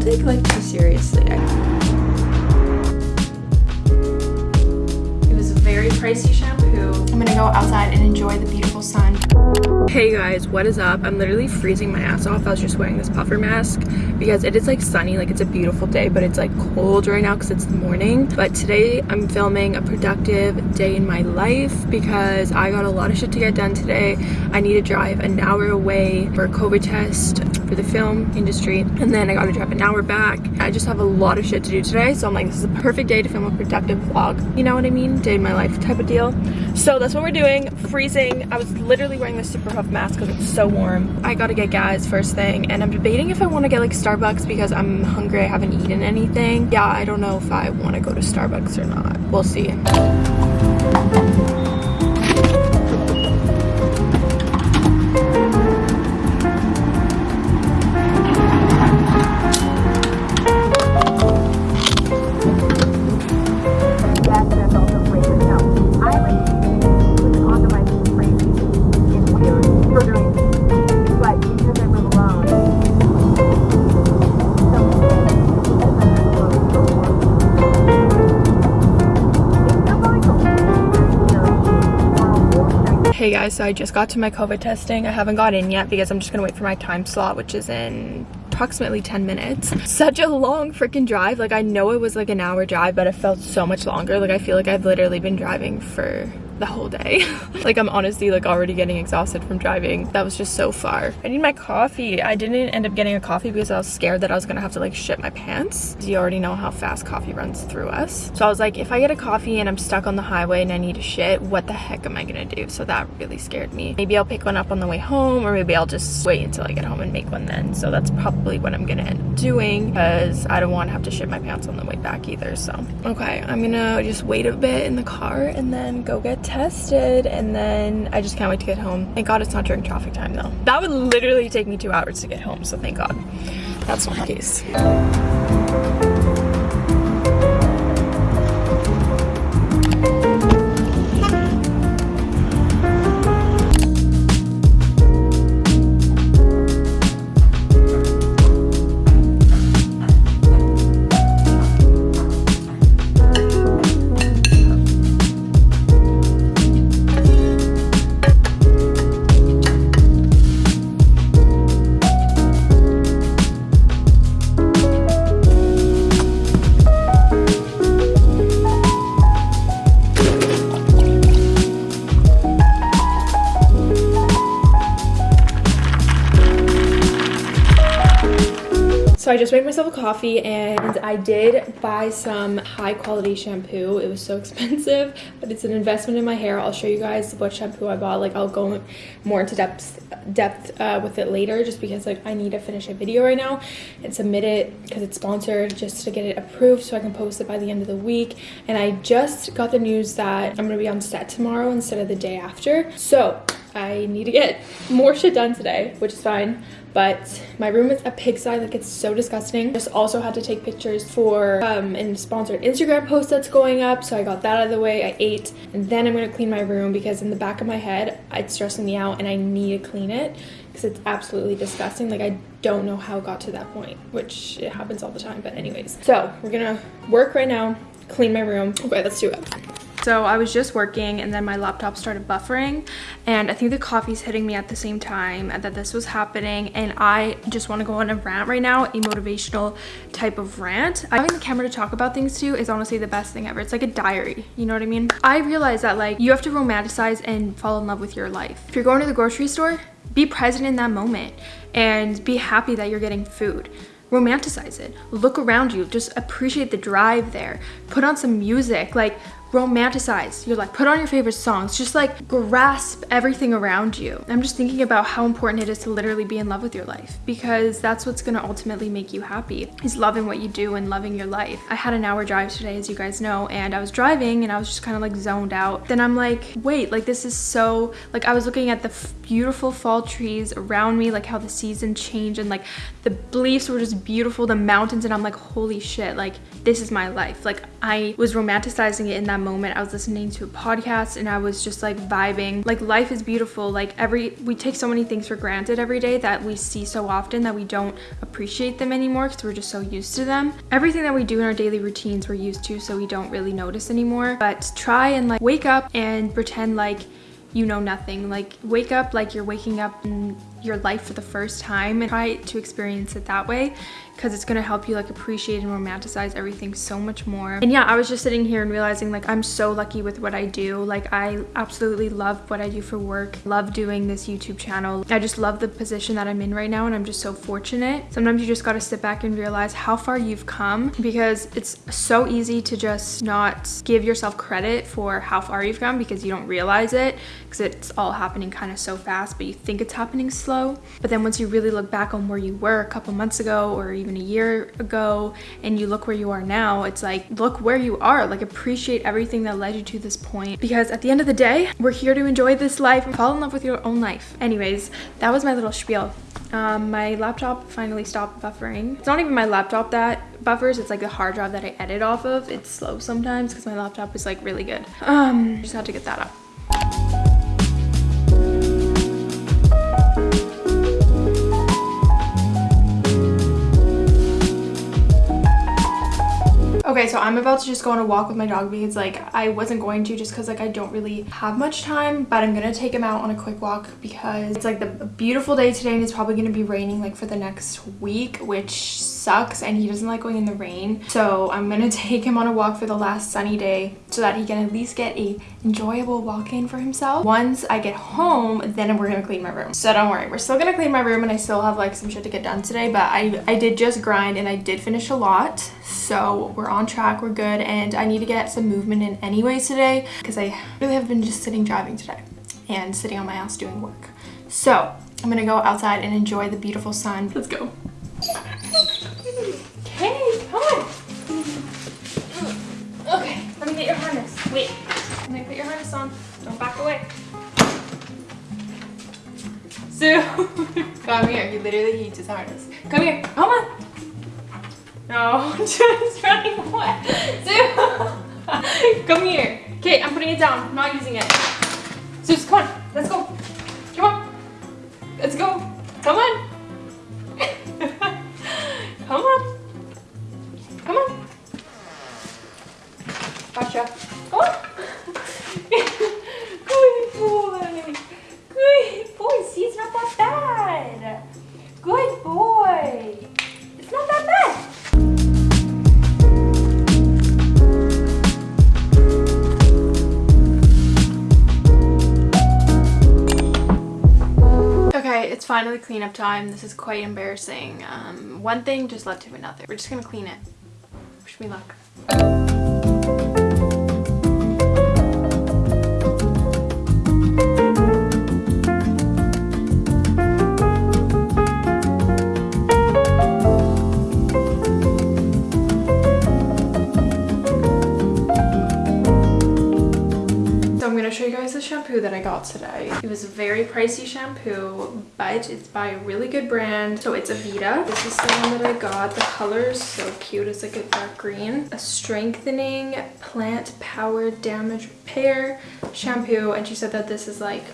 don't take like too seriously. It was a very pricey shampoo. I'm gonna go outside and enjoy the beautiful sun. Hey guys, what is up? I'm literally freezing my ass off. I was just wearing this puffer mask because it is like sunny, like it's a beautiful day, but it's like cold right now because it's the morning. But today I'm filming a productive day in my life because I got a lot of shit to get done today. I need to drive an hour away for a COVID test for the film industry and then I gotta drive an hour back. I just have a lot of shit to do today so I'm like this is a perfect day to film a productive vlog. You know what I mean? Day in my life type of deal. So that's what we're doing. Freezing. I was literally wearing this super puff mask because it's so warm. I gotta get gas first thing and I'm debating if I want to get like Starbucks because I'm hungry. I haven't eaten anything. Yeah, I don't know if I want to go to Starbucks or not. We'll see. Hey guys, so I just got to my COVID testing. I haven't got in yet because I'm just gonna wait for my time slot, which is in approximately 10 minutes. Such a long freaking drive. Like I know it was like an hour drive, but it felt so much longer. Like I feel like I've literally been driving for the whole day. like I'm honestly like already getting exhausted from driving. That was just so far. I need my coffee. I didn't end up getting a coffee because I was scared that I was gonna have to like shit my pants. You already know how fast coffee runs through us. So I was like, if I get a coffee and I'm stuck on the highway and I need to shit, what the heck am I gonna do? So that really scared me. Maybe I'll pick one up on the way home or maybe I'll just wait until I get home and make one then. So that's probably what I'm gonna end up doing because I don't want to have to shit my pants on the way back either. So, okay, I'm gonna just wait a bit in the car and then go get tested and then I just can't wait to get home. Thank God it's not during traffic time though. That would literally take me two hours to get home, so thank God that's not the case. Just made myself a coffee and I did buy some high quality shampoo. It was so expensive, but it's an investment in my hair. I'll show you guys what shampoo I bought. Like I'll go more into depth depth uh, with it later just because like I need to finish a video right now and submit it because it's sponsored just to get it approved so I can post it by the end of the week. And I just got the news that I'm gonna be on set tomorrow instead of the day after. So I need to get more shit done today, which is fine but my room is a pigsty like it's so disgusting. I just also had to take pictures for um a sponsored instagram post that's going up so i got that out of the way i ate and then i'm going to clean my room because in the back of my head it's stressing me out and i need to clean it because it's absolutely disgusting like i don't know how it got to that point which it happens all the time but anyways. So we're gonna work right now clean my room. Okay let's do it so I was just working and then my laptop started buffering and I think the coffee's hitting me at the same time that this was happening and I just want to go on a rant right now, a motivational type of rant. Having the camera to talk about things to is honestly the best thing ever. It's like a diary, you know what I mean? I realize that like you have to romanticize and fall in love with your life. If you're going to the grocery store, be present in that moment and be happy that you're getting food romanticize it look around you just appreciate the drive there put on some music like romanticize. You're like put on your favorite songs. Just like grasp everything around you. I'm just thinking about how important it is to literally be in love with your life because that's what's going to ultimately make you happy is loving what you do and loving your life. I had an hour drive today as you guys know and i was driving and i was just kind of like zoned out. Then i'm like wait like this is so like i was looking at the beautiful fall trees around me like how the season changed and like the leaves were just beautiful the mountains and i'm like holy shit like this is my life. Like i was romanticizing it in that moment. I was listening to a podcast and I was just like vibing. Like life is beautiful. Like every we take so many things for granted every day that we see so often that we don't appreciate them anymore because we're just so used to them. Everything that we do in our daily routines we're used to so we don't really notice anymore. But try and like wake up and pretend like you know nothing. Like wake up like you're waking up in your life for the first time and try to experience it that way because it's going to help you like appreciate and romanticize everything so much more. And yeah i was just sitting here and realizing like i'm so lucky with what i do. Like i absolutely love what i do for work love doing this youtube channel. I just love the position that i'm in right now and i'm just so fortunate. Sometimes you just got to sit back and realize how far you've come because it's so easy to just not give yourself credit for how far you've come because you don't realize it because it's all happening kind of so fast but you think it's happening slow but then once you really look back on where you were a couple months ago or even even a year ago and you look where you are now, it's like, look where you are. Like appreciate everything that led you to this point. Because at the end of the day, we're here to enjoy this life and fall in love with your own life. Anyways, that was my little spiel. Um, my laptop finally stopped buffering. It's not even my laptop that buffers, it's like the hard drive that I edit off of. It's slow sometimes because my laptop is like really good. Um, just had to get that up. Okay, so I'm about to just go on a walk with my dog because like I wasn't going to just because like I don't really have much time, but I'm gonna take him out on a quick walk because it's like the beautiful day today and it's probably gonna be raining like for the next week, which sucks and he doesn't like going in the rain. So I'm gonna take him on a walk for the last sunny day so that he can at least get a enjoyable walk in for himself. Once I get home, then we're gonna clean my room. So don't worry, we're still gonna clean my room and I still have like some shit to get done today, but I, I did just grind and I did finish a lot. So we're on track, we're good. And I need to get some movement in anyways today because I really have been just sitting driving today and sitting on my ass doing work. So I'm gonna go outside and enjoy the beautiful sun. Let's go. Okay, come on. Okay, let me get your harness. Wait, let me put your harness on. Don't back away. Zeus, come here. He literally hates his harness. Come here. Come on. No, just running away. Zeus, come here. Okay, I'm putting it down. I'm not using it. Zeus, come on. Let's go. Come on. Let's go. Come on. come on. Come on. Gotcha. Finally cleanup time. This is quite embarrassing. Um, one thing just led to another. We're just gonna clean it. Wish me luck. Shampoo that I got today. It was a very pricey shampoo, but it's by a really good brand. So it's Aveda. This is the one that I got. The color is so cute. It's like a dark green. A strengthening plant powered damage repair shampoo. And she said that this is like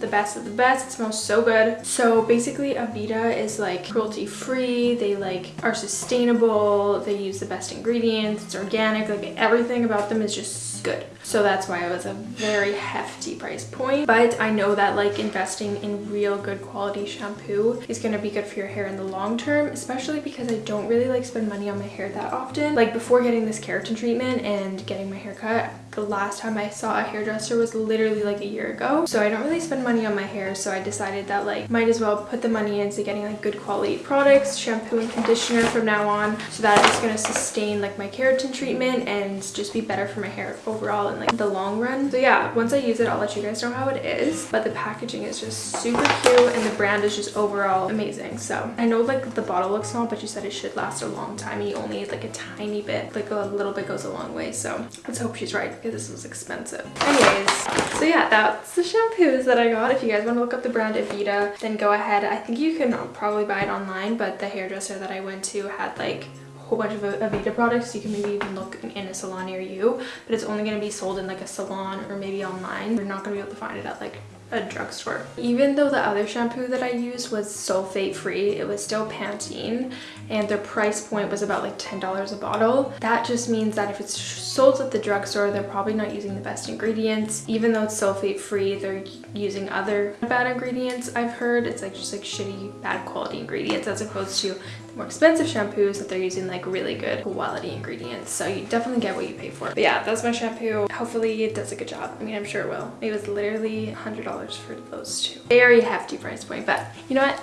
the best of the best. It smells so good. So basically Aveda is like cruelty free. They like are sustainable. They use the best ingredients. It's organic. Like everything about them is just good so that's why it was a very hefty price point but i know that like investing in real good quality shampoo is going to be good for your hair in the long term especially because i don't really like spend money on my hair that often like before getting this keratin treatment and getting my hair cut the last time i saw a hairdresser was literally like a year ago so i don't really spend money on my hair so i decided that like might as well put the money into getting like good quality products shampoo and conditioner from now on so that it's going to sustain like my keratin treatment and just be better for my hair overall in like the long run. So yeah, once I use it, I'll let you guys know how it is. But the packaging is just super cute and the brand is just overall amazing. So I know like the bottle looks small, but you said it should last a long time. And you only need like a tiny bit, like a little bit goes a long way. So let's hope she's right this was expensive. Anyways, so yeah, that's the shampoos that I got. If you guys want to look up the brand Aveda, then go ahead. I think you can probably buy it online, but the hairdresser that I went to had like a whole bunch of Aveda products. You can maybe even look in a salon near you, but it's only going to be sold in like a salon or maybe online. You're not going to be able to find it at like a drugstore. Even though the other shampoo that I used was sulfate free, it was still Pantene and their price point was about like $10 a bottle. That just means that if it's sold at the drugstore, they're probably not using the best ingredients. Even though it's sulfate free, they're using other bad ingredients I've heard. It's like just like shitty, bad quality ingredients as opposed to more expensive shampoos that they're using like really good quality ingredients. So you definitely get what you pay for. But yeah, that's my shampoo. Hopefully it does a good job. I mean, I'm sure it will. It was literally $100 for those two. Very hefty price point, but you know what?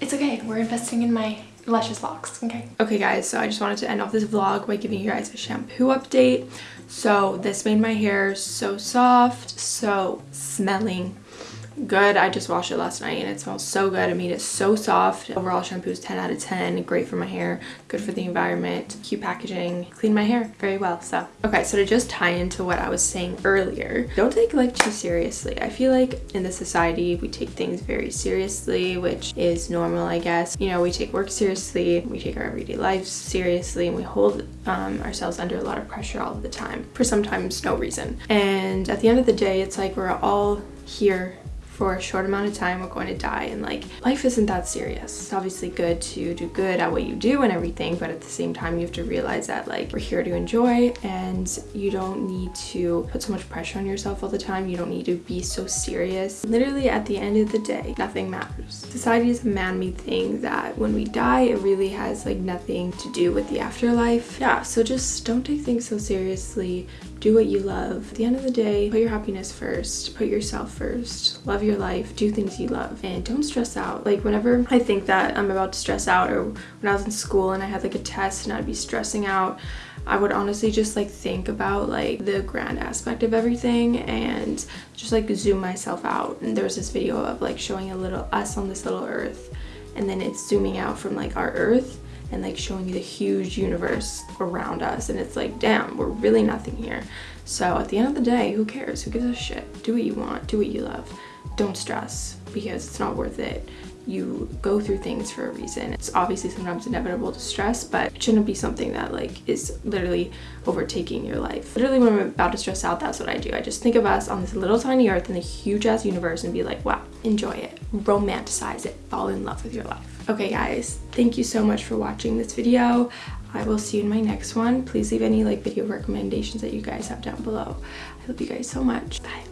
It's okay. We're investing in my luscious locks okay okay guys so i just wanted to end off this vlog by giving you guys a shampoo update so this made my hair so soft so smelling good. I just washed it last night and it smells so good. I mean, it's so soft. Overall shampoo is 10 out of 10. Great for my hair, good for the environment, cute packaging, clean my hair very well. So, okay, so to just tie into what I was saying earlier, don't take life too seriously. I feel like in the society, we take things very seriously, which is normal, I guess. You know, we take work seriously, we take our everyday lives seriously, and we hold um, ourselves under a lot of pressure all of the time for sometimes no reason. And at the end of the day, it's like we're all here for a short amount of time we're going to die. And like life isn't that serious. It's obviously good to do good at what you do and everything but at the same time you have to realize that like we're here to enjoy and you don't need to put so much pressure on yourself all the time. You don't need to be so serious. Literally at the end of the day nothing matters. Society is a man-made thing that when we die it really has like nothing to do with the afterlife. Yeah so just don't take things so seriously do what you love. At the end of the day, put your happiness first, put yourself first, love your life, do things you love, and don't stress out. Like whenever I think that I'm about to stress out or when I was in school and I had like a test and I'd be stressing out, I would honestly just like think about like the grand aspect of everything and just like zoom myself out. And there was this video of like showing a little us on this little earth and then it's zooming out from like our earth and like showing you the huge universe around us and it's like damn we're really nothing here. So at the end of the day who cares? Who gives a shit? Do what you want. Do what you love. Don't stress because it's not worth it. You go through things for a reason. It's obviously sometimes inevitable to stress but it shouldn't be something that like is literally overtaking your life. Literally when i'm about to stress out that's what i do. I just think of us on this little tiny earth in the huge ass universe and be like wow enjoy it. Romanticize it. Fall in love with your life Okay guys, thank you so much for watching this video. I will see you in my next one. Please leave any like video recommendations that you guys have down below. I love you guys so much. Bye.